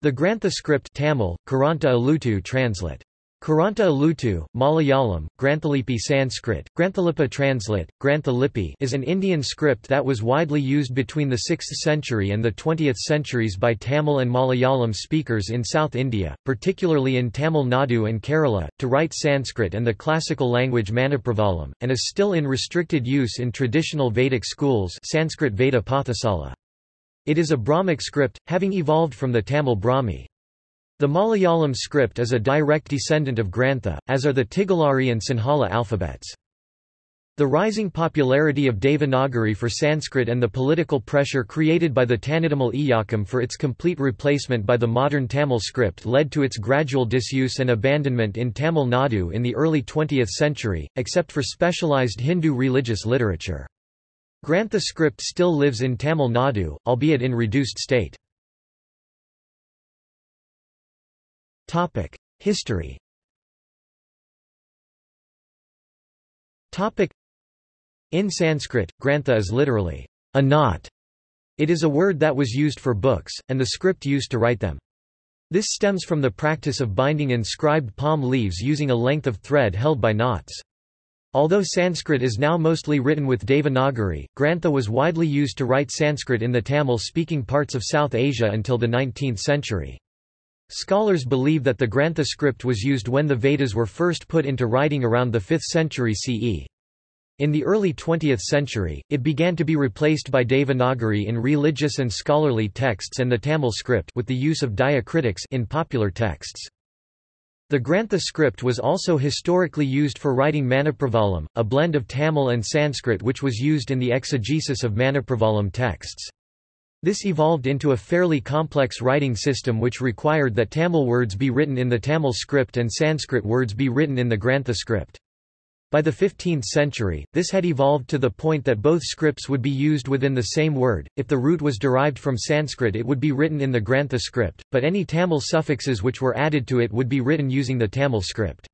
The Grantha script Tamil, Kuranta Alutu translate. Kuranta Alutu, Malayalam, Granthalipi Sanskrit, Granthalipa translate, Granthalipi is an Indian script that was widely used between the 6th century and the 20th centuries by Tamil and Malayalam speakers in South India, particularly in Tamil Nadu and Kerala, to write Sanskrit and the classical language Manipravalam, and is still in restricted use in traditional Vedic schools Sanskrit Veda Pathasala. It is a Brahmic script, having evolved from the Tamil Brahmi. The Malayalam script is a direct descendant of Grantha, as are the Tigalari and Sinhala alphabets. The rising popularity of Devanagari for Sanskrit and the political pressure created by the Tanittamil Iyakkam for its complete replacement by the modern Tamil script led to its gradual disuse and abandonment in Tamil Nadu in the early 20th century, except for specialized Hindu religious literature. Grantha script still lives in Tamil Nadu, albeit in reduced state. History In Sanskrit, grantha is literally, a knot. It is a word that was used for books, and the script used to write them. This stems from the practice of binding inscribed palm leaves using a length of thread held by knots. Although Sanskrit is now mostly written with Devanagari, Grantha was widely used to write Sanskrit in the Tamil-speaking parts of South Asia until the 19th century. Scholars believe that the Grantha script was used when the Vedas were first put into writing around the 5th century CE. In the early 20th century, it began to be replaced by Devanagari in religious and scholarly texts and the Tamil script with the use of diacritics in popular texts. The Grantha script was also historically used for writing Manipravalam, a blend of Tamil and Sanskrit which was used in the exegesis of Manipravalam texts. This evolved into a fairly complex writing system which required that Tamil words be written in the Tamil script and Sanskrit words be written in the Grantha script. By the 15th century, this had evolved to the point that both scripts would be used within the same word. If the root was derived from Sanskrit, it would be written in the Grantha script, but any Tamil suffixes which were added to it would be written using the Tamil script.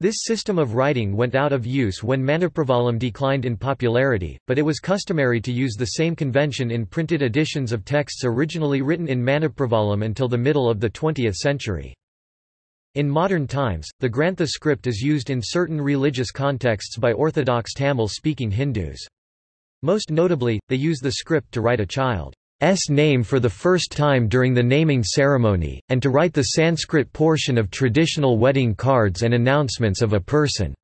This system of writing went out of use when Manipravalam declined in popularity, but it was customary to use the same convention in printed editions of texts originally written in Manipravalam until the middle of the 20th century. In modern times, the Grantha script is used in certain religious contexts by Orthodox Tamil-speaking Hindus. Most notably, they use the script to write a child's name for the first time during the naming ceremony, and to write the Sanskrit portion of traditional wedding cards and announcements of a person's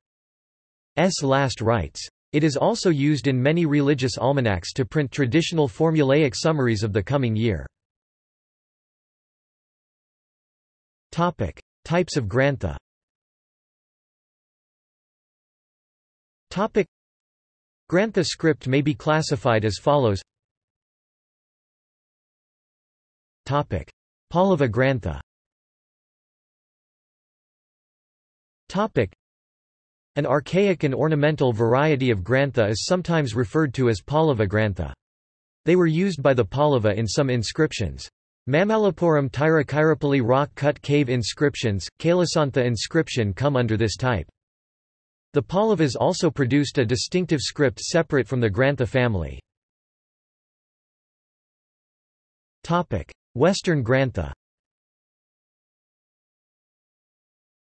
last rites. It is also used in many religious almanacs to print traditional formulaic summaries of the coming year. Types of grantha Topic. Grantha script may be classified as follows Topic. Pallava Grantha Topic. An archaic and ornamental variety of Grantha is sometimes referred to as Pallava Grantha. They were used by the Pallava in some inscriptions. Mamallapuram Tiruchirappalli rock-cut cave inscriptions, Kailasanatha inscription come under this type. The Pallavas also produced a distinctive script separate from the Grantha family. Topic. Western Grantha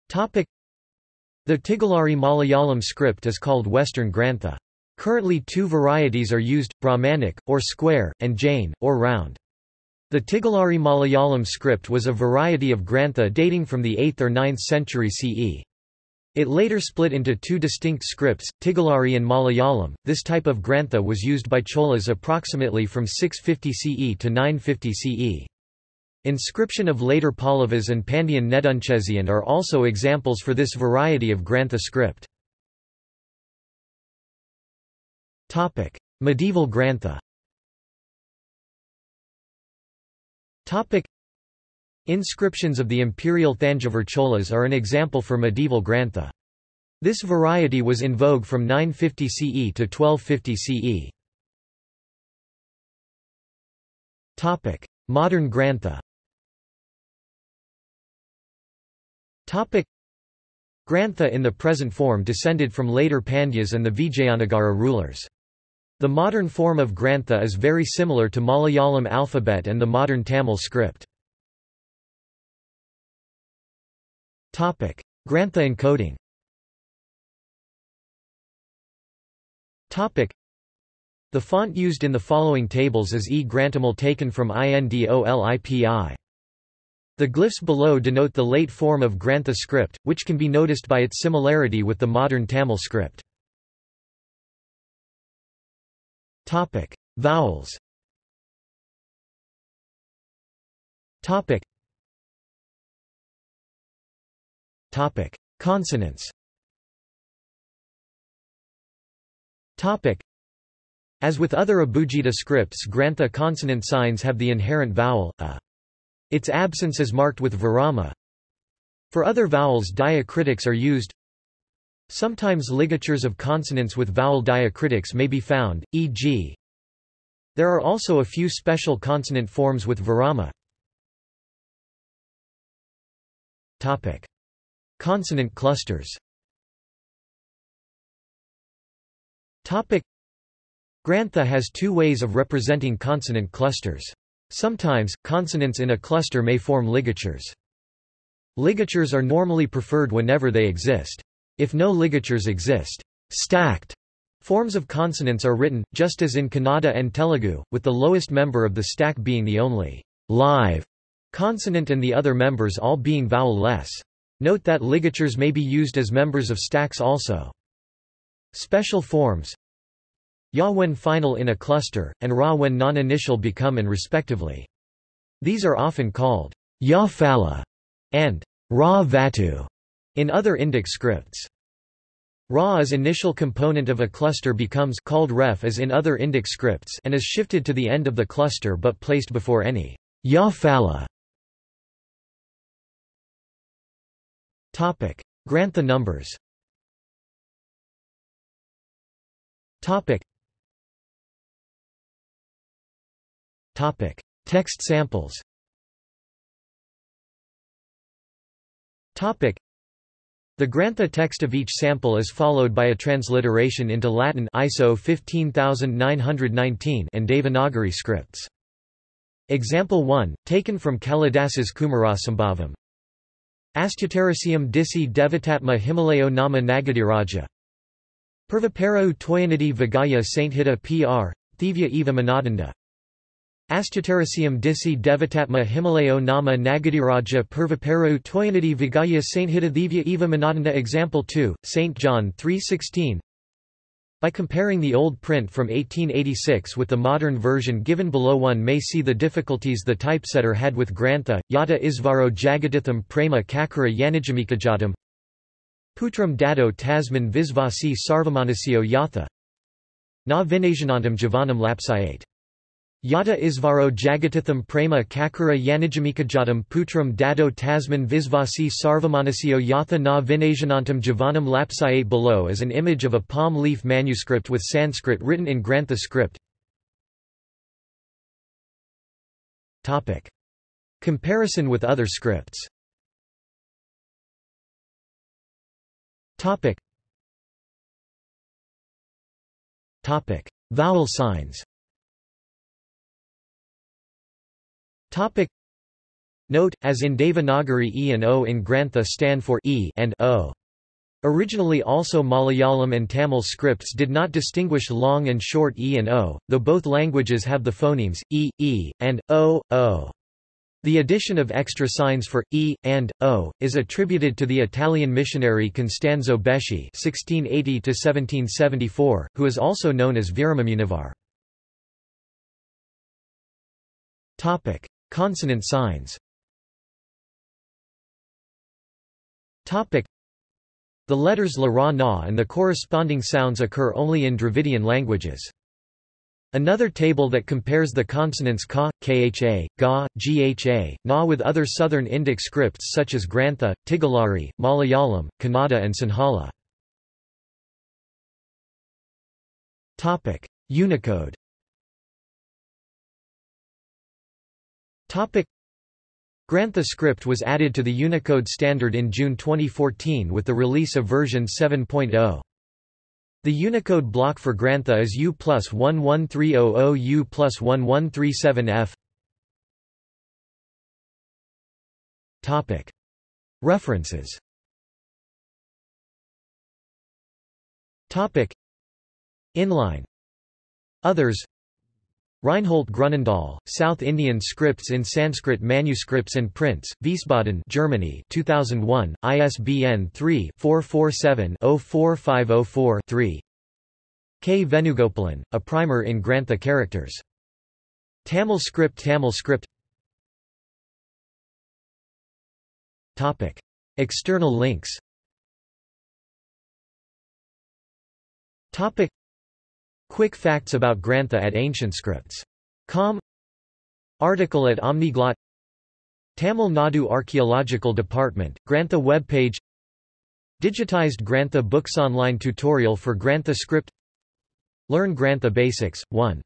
The Tigalari Malayalam script is called Western Grantha. Currently two varieties are used, Brahmanic, or square, and Jain, or round. The Tigalari Malayalam script was a variety of Grantha dating from the 8th or 9th century CE. It later split into two distinct scripts, Tigalari and Malayalam. This type of Grantha was used by Cholas approximately from 650 CE to 950 CE. Inscription of later Pallavas and Pandyan Nedunchezian are also examples for this variety of Grantha script. Medieval Grantha Inscriptions of the imperial Thanjavur Cholas are an example for medieval Grantha. This variety was in vogue from 950 CE to 1250 CE. Modern Grantha Topic Grantha in the present form descended from later Pandyas and the Vijayanagara rulers. The modern form of Grantha is very similar to Malayalam alphabet and the modern Tamil script. Grantha encoding. The font used in the following tables is E Grantamil taken from INDOLIPI. The glyphs below denote the late form of Grantha script, which can be noticed by its similarity with the modern Tamil script. Topic: Vowels. Topic. Topic: Consonants. Topic. As with other Abugida scripts Grantha consonant signs have the inherent vowel, a. Its absence is marked with virama. For other vowels diacritics are used. Sometimes ligatures of consonants with vowel diacritics may be found, e.g. There are also a few special consonant forms with virama. Topic. Consonant clusters Topic. Grantha has two ways of representing consonant clusters. Sometimes, consonants in a cluster may form ligatures. Ligatures are normally preferred whenever they exist. If no ligatures exist, stacked forms of consonants are written, just as in Kannada and Telugu, with the lowest member of the stack being the only live consonant and the other members all being vowel-less. Note that ligatures may be used as members of stacks also. Special forms Ya when final in a cluster, and Ra when non-initial become and respectively. These are often called Ya Phala and Ra Vatu in other Indic scripts. Ra as initial component of a cluster becomes called repha as in other Indic scripts and is shifted to the end of the cluster but placed before any Ya Phala. Topic: Grantha numbers. Topic: Topic: Text samples. Topic: The Grantha text of each sample is followed by a transliteration into Latin ISO 15919 and Devanagari scripts. Example 1, taken from Kalidasa's Kumarasambhavam. Astyutarasiam disi devatatma Himalayo nama Nagadiraja. Purvaparu Toyanadi Vigaya Sainthita Pr. Thivya Eva Manadanda. Astyutarasiam disi devatatma Himalayo nama Nagadiraja Purvaparu Toyanadi Vigaya Sainthita Thivya Eva Manadanda Example 2, St. John 3.16 by comparing the old print from 1886 with the modern version given below one may see the difficulties the typesetter had with Grantha, Yata Isvaro Jagaditham Prema Kakara Yanijamikajadam Putram Dado Tasman Visvasi Sarvamanasio Yatha. Na Vinajanantam Javanam Lapsayate Yata Isvaro Jagatitham Prema Kakara Yanijamikajadam Putram Dado Tasman Visvasi Sarvamanasio Yatha na Vinajanantam Javanam Lapsayate below is an image of a palm leaf manuscript with Sanskrit written in Grantha script. Comparison with other scripts. Vowel signs Topic Note, as in Devanagari E and O in Grantha stand for E and O. Originally also Malayalam and Tamil scripts did not distinguish long and short E and O, though both languages have the phonemes, E, E, and O, O. The addition of extra signs for e and o is attributed to the Italian missionary Costanzo Beschi (1680–1774), who is also known as Viramamunivar. Topic: Consonant signs Topic. The letters la ra na and the corresponding sounds occur only in Dravidian languages. Another table that compares the consonants ka, kha, ga, gha, na with other southern Indic scripts such as Grantha, Tigalari, Malayalam, Kannada and Sinhala. Unicode Grantha script was added to the Unicode standard in June 2014 with the release of version 7.0. The Unicode block for Grantha is U plus 11300 U plus 1137F. Topic. References Topic Inline Others Reinhold Grunendahl, South Indian Scripts in Sanskrit Manuscripts and Prints, Wiesbaden Germany 2001, ISBN 3-447-04504-3 K. Venugopalan, A Primer in Grantha Characters. Tamil script Tamil script Topic. External links Topic. Quick facts about Grantha at AncientScripts.com Article at Omniglot Tamil Nadu Archaeological Department, Grantha web page Digitized Grantha Books Online tutorial for Grantha script. Learn Grantha Basics, 1